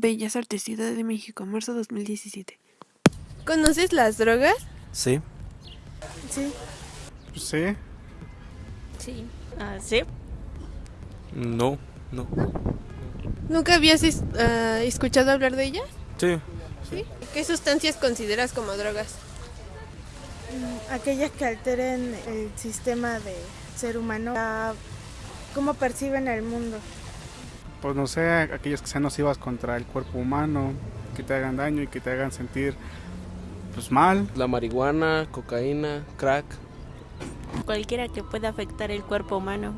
Bellas Artes, Ciudad de México, marzo 2017. ¿Conoces las drogas? Sí. Sí. Sí. Sí. Ah, sí. No, no. ¿Nunca habías es- ah, escuchado hablar de ellas? Sí. ¿Sí? ¿Qué sustancias consideras como drogas? aquellas que alteren el sistema de ser humano, a cómo perciben el mundo. Pues no sé, aquellas que sean nocivas contra el cuerpo humano, que te hagan daño y que te hagan sentir pues mal. La marihuana, cocaína, crack. Cualquiera que pueda afectar el cuerpo humano.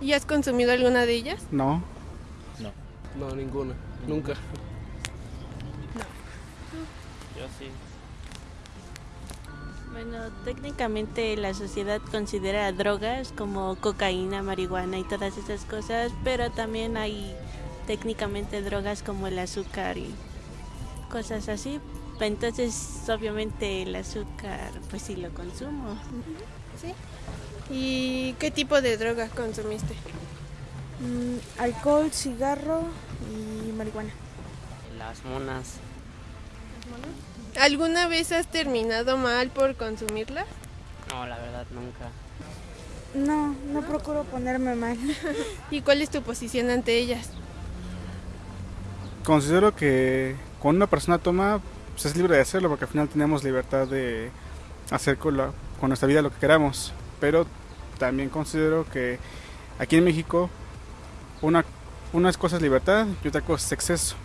¿Y has consumido alguna de ellas? No. No, ninguna. Nunca. Yo sí. Bueno, técnicamente la sociedad considera drogas como cocaína, marihuana y todas esas cosas, pero también hay técnicamente drogas como el azúcar y cosas así. Entonces, obviamente el azúcar, pues sí lo consumo. ¿Y qué tipo de drogas consumiste? Mm, alcohol, cigarro y marihuana. Las monas. ¿Alguna vez has terminado mal por consumirlas? No, la verdad nunca. No, no procuro ponerme mal. ¿Y cuál es tu posición ante ellas? Considero que cuando una persona toma, pues es libre de hacerlo porque al final tenemos libertad de hacer con, la- con nuestra vida lo que queramos. Pero también considero que aquí en México una, una cosa es libertad y otra cosa es exceso.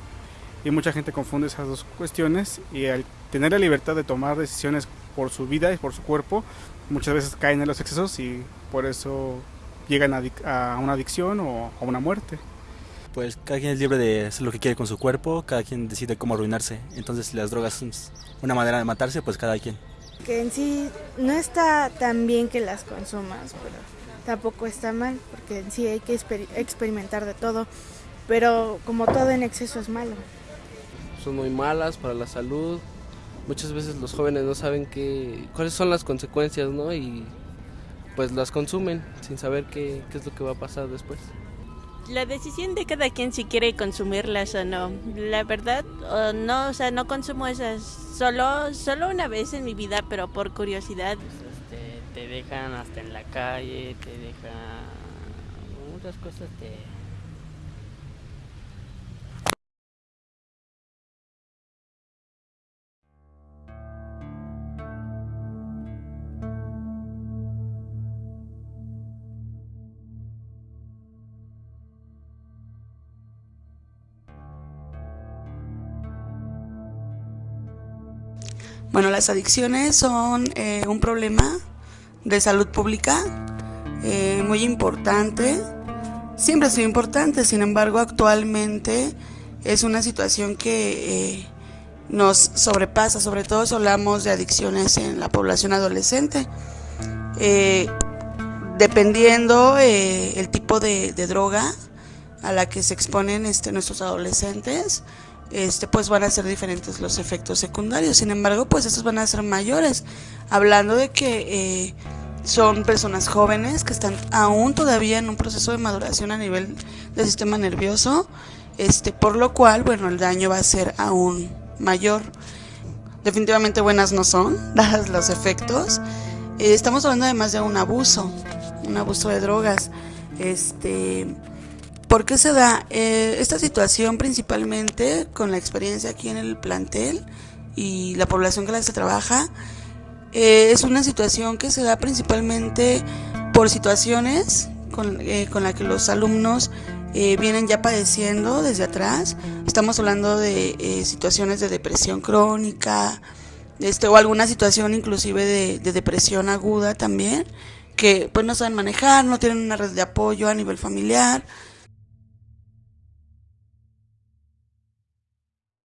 Y mucha gente confunde esas dos cuestiones y al tener la libertad de tomar decisiones por su vida y por su cuerpo, muchas veces caen en los excesos y por eso llegan a, una adicción o a una muerte. Pues cada quien es libre de hacer lo que quiere con su cuerpo, cada quien decide cómo arruinarse. Entonces, si las drogas son una manera de matarse, pues cada quien. Que en sí no está tan bien que las consumas, pero tampoco está mal, porque en sí hay que exper- experimentar de todo. Pero como todo en exceso es malo. Son muy malas para la salud. Muchas veces los jóvenes no saben qué, cuáles son las consecuencias, ¿no? Y pues las consumen sin saber qué, qué es lo que va a pasar después. La decisión de cada quien si quiere consumirlas o no. La verdad, no, o sea, no consumo esas solo, solo una vez en mi vida, pero por curiosidad. Este, te dejan hasta en la calle, te dejan muchas cosas te Bueno, las adicciones son eh, un problema de salud pública eh, muy importante. Siempre ha sido importante, sin embargo, actualmente es una situación que eh, nos sobrepasa, sobre todo si hablamos de adicciones en la población adolescente. Eh, dependiendo el tipo de, de droga a la que se exponen este, nuestros adolescentes, este, pues van a ser diferentes los efectos secundarios. Sin embargo, pues estos van a ser mayores. Hablando de que eh, son personas jóvenes que están aún todavía en un proceso de maduración a nivel del sistema nervioso, este, por lo cual, bueno, el daño va a ser aún mayor. Definitivamente buenas no son, dados los efectos. Eh, estamos hablando además de un abuso, un abuso de drogas. Este, ¿Por qué se da Eh, esta situación principalmente con la experiencia aquí en el plantel y la población que la se trabaja? eh, es una situación que se da principalmente por situaciones con, eh, con la que los alumnos eh, vienen ya padeciendo desde atrás. Estamos hablando de eh, situaciones de depresión crónica, este, o alguna situación inclusive de, de depresión aguda también, que pues no saben manejar, no tienen una red de apoyo a nivel familiar